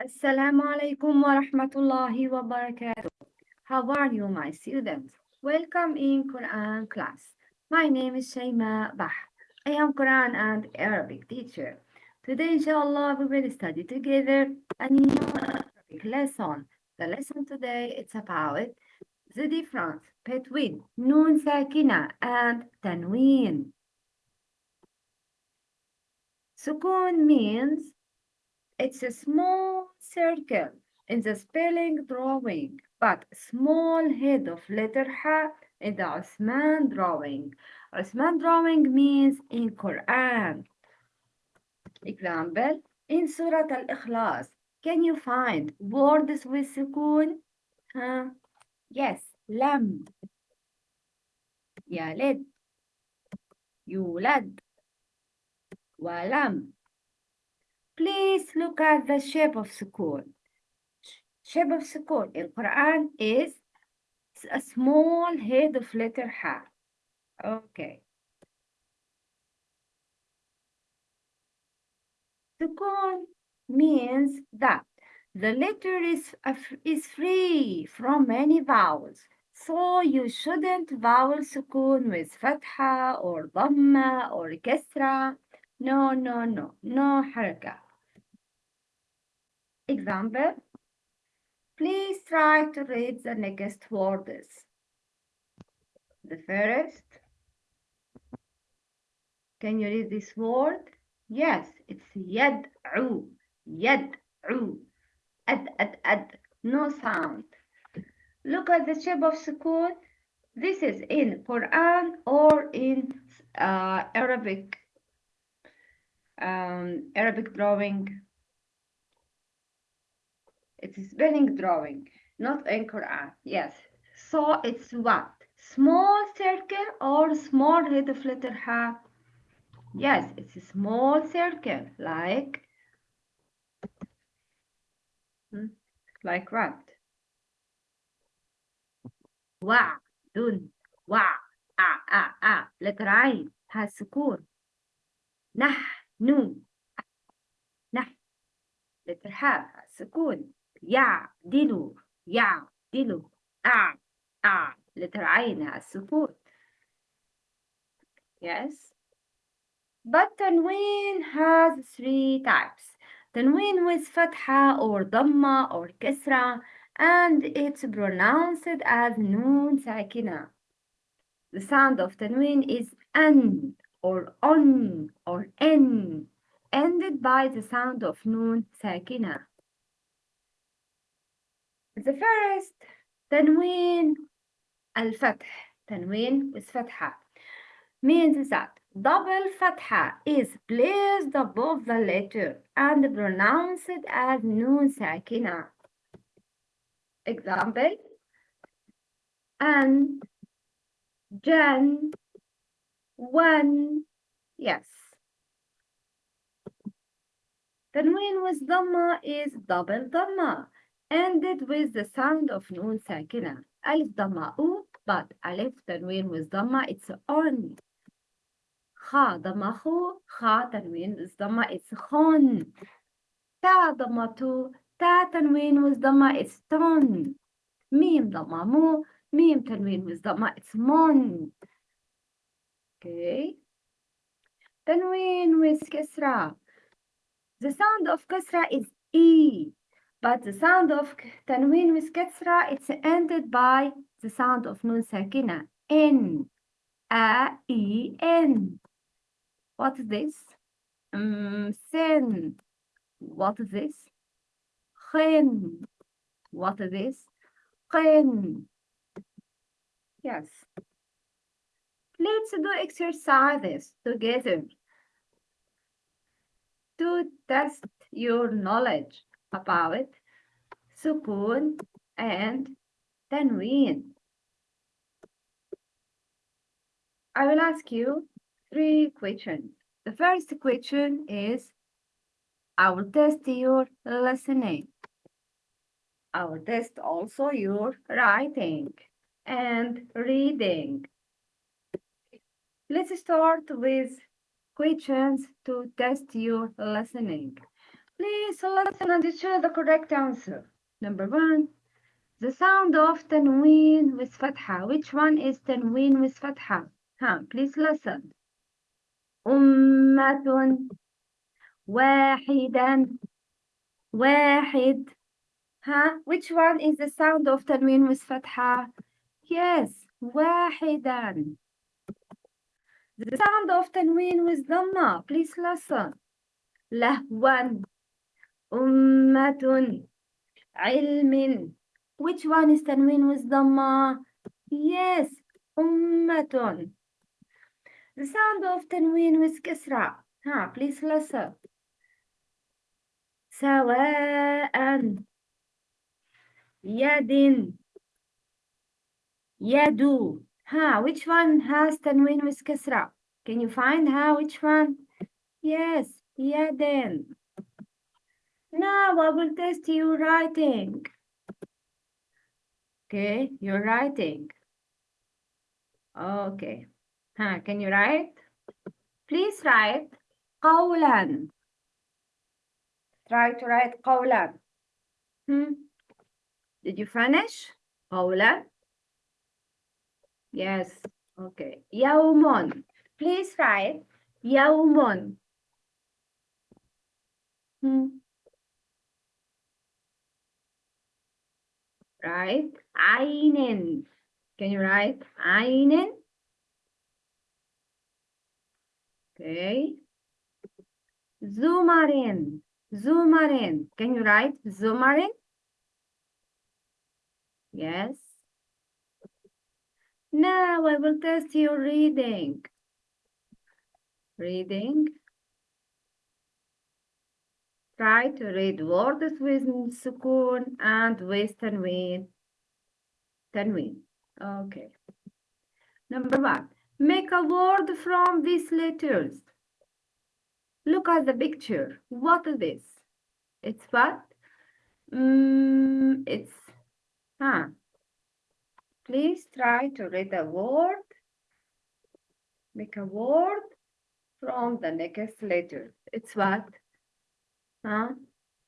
Assalamu alaikum wa rahmatullahi wa barakatuh. How are you, my students? Welcome in Quran class. My name is Shayma Bah. I am Quran and Arabic teacher. Today, inshallah, we will study together a new Arabic lesson. The lesson today is about the difference between Nun Sakina and Tanween. Sukun means it's a small circle in the spelling drawing, but small head of letter ha in the Osman drawing. Osman drawing means in Quran. Example, in Surah Al-Ikhlas, can you find words with sukun? Huh? Yes, lam. Yalid. Yulad. Walam. Please look at the shape of sukun. Shape of sukun in Quran is a small head of letter Ha. Okay. Sukun means that the letter is, is free from any vowels. So you shouldn't vowel sukun with fatha or dhamma or kasra. No, no, no, no haraka. Example, please try to read the next words. The first, can you read this word? Yes, it's yad'u, yad'u, ad, ad, ad, no sound. Look at the shape of sukun. This is in Quran or in uh, Arabic, um, Arabic drawing it's spelling drawing, not anchor art. Yes. So it's what? Small circle or small red flutter hat? Yes, it's a small circle like hmm, like what? Wa, dun, wa, a, a, a, letter I has sukun. Nah, nu, nah, letter ha has sukun. سكون. يعدل يعدل أع أع letter عين السكون yes but tanween has three types tanween with fatha or dhamma or kasra and it's pronounced as noon sakina the sound of tanween is an or on or n ended by the sound of noon sakina the first tanween, al-fatḥ, تنوين with فتحة means that double fatha is placed above the letter and pronounced as nun sakina. Example and Jan one yes. Tanween with dhamma is double dhamma ended with the sound of noon sakina. Alif dhamma u, but alif tanween with dhamma, it's on. Kha dhamma khu, kha tanween with dhamma, it's khon. Ta dhamma tu, ta tanween with dhamma, it's ton. Mim dhamma mu, mim tanween with dhamma, it's mon. Okay. Tanween with kasra. The sound of kasra is e. But the sound of tanween with kasra, it's ended by the sound of nun sakina. N. A, E, N. What is this? Um, sin. What is this? Khin. What is this? Khin. Yes. Let's do exercises together to test your knowledge about sukun and tanween. I will ask you three questions. The first question is, I will test your listening. I will test also your writing and reading. Let's start with questions to test your listening. Please listen and choose the correct answer. Number one, the sound of تنوين with فتحة. Which one is تنوين with فتحة? Huh, please listen. أمة واحدا واحد Huh? Which one is the sound of تنوين with فتحة? Yes, واحدا. The sound of تنوين with ضمة. Please listen. لهوا أمة علم. Which one is تنوين with ضمة? Yes, أمة. The sound of تنوين with كسرة. Huh? Please listen. سواء يد يد ها which one has تنوين with كسرة can you find how which one yes يد now I will test you writing okay you're writing okay ها can you write please write قولا try to write قولا hmm? Did you finish? قولا Yes. Okay. يوم. Please write يوم. Hmm. right? Einen. Can you write einen? Okay. Zoomarin. Zoomarin. Can you write zoomarin? Yes. Now I will test your reading. Reading. Try to read words with sukun and with Ten Tanween. Okay. Number one, make a word from these letters. Look at the picture. What is this? It's what? Mm, it's, huh? Please try to read a word. Make a word from the next letter. It's what? Huh?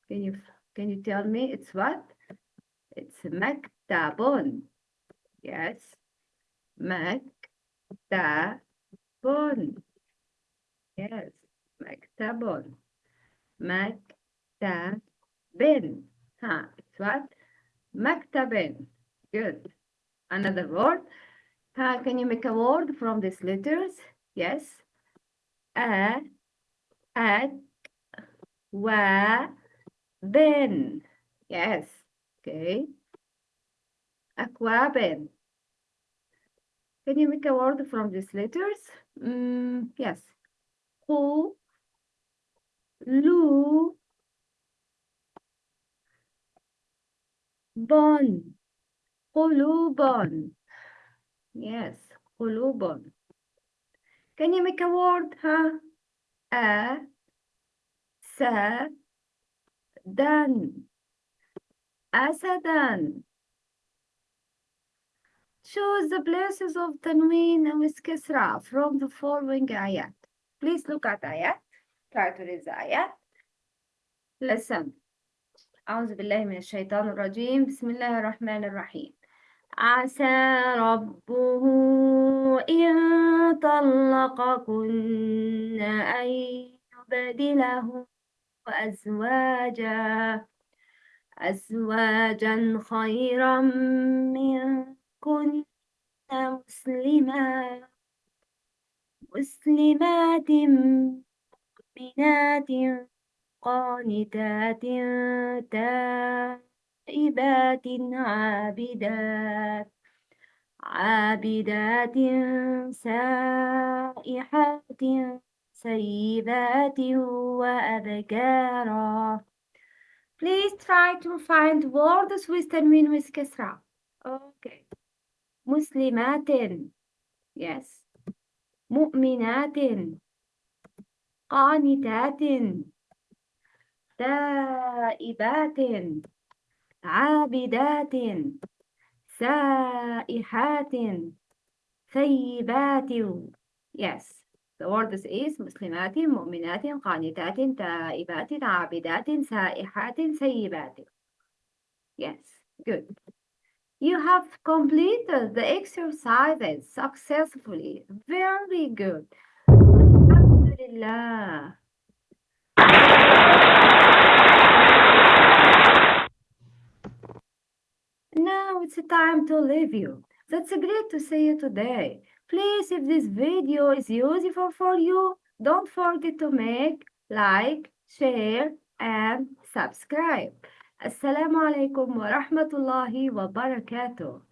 Can you can you tell me it's what? It's maktabon. Yes. maktabon. Yes. maktabon. Maktabin. Huh? It's what? Maktabin. Good. Another word. Huh? Can you make a word from these letters? Yes. A. At were, then. Yes. Okay. Aquabin. Can you make a word from these letters? Mm, yes. Who, Lu, Bon. Qulubon. Yes, qulubon. Can you make a word, huh? A sa, dan. أسدا. Choose the places of تنوين with كسرة from the following آيات. Please look at آيات. Try to read the آيات. Listen. أعوذ بالله من الشيطان الرجيم. بسم الله الرحمن الرحيم. عسى ربه إن طلقكن أن يبدله أزواجا أزواجا خيرا منكن مسلمات مسلمات مؤمنات قانتات تائبات عابدات عابدات سائحات سيبات وأبكارا Please try to find words with تنوين with كسرة. Okay. مسلمات. Yes. مؤمنات. قانتات. تائبات. عابدات. سائحات. ثيبات. Yes. The word is مسلمات مؤمنات قانتات تائبات عابدات سائحات سيبات Yes, good. You have completed the exercises successfully. Very good. Alhamdulillah. Now it's time to leave you. That's great to see you today. Please, if this video is useful for you, don't forget to make, like, share, and subscribe. Assalamu alaikum wa rahmatullahi wa barakatuh.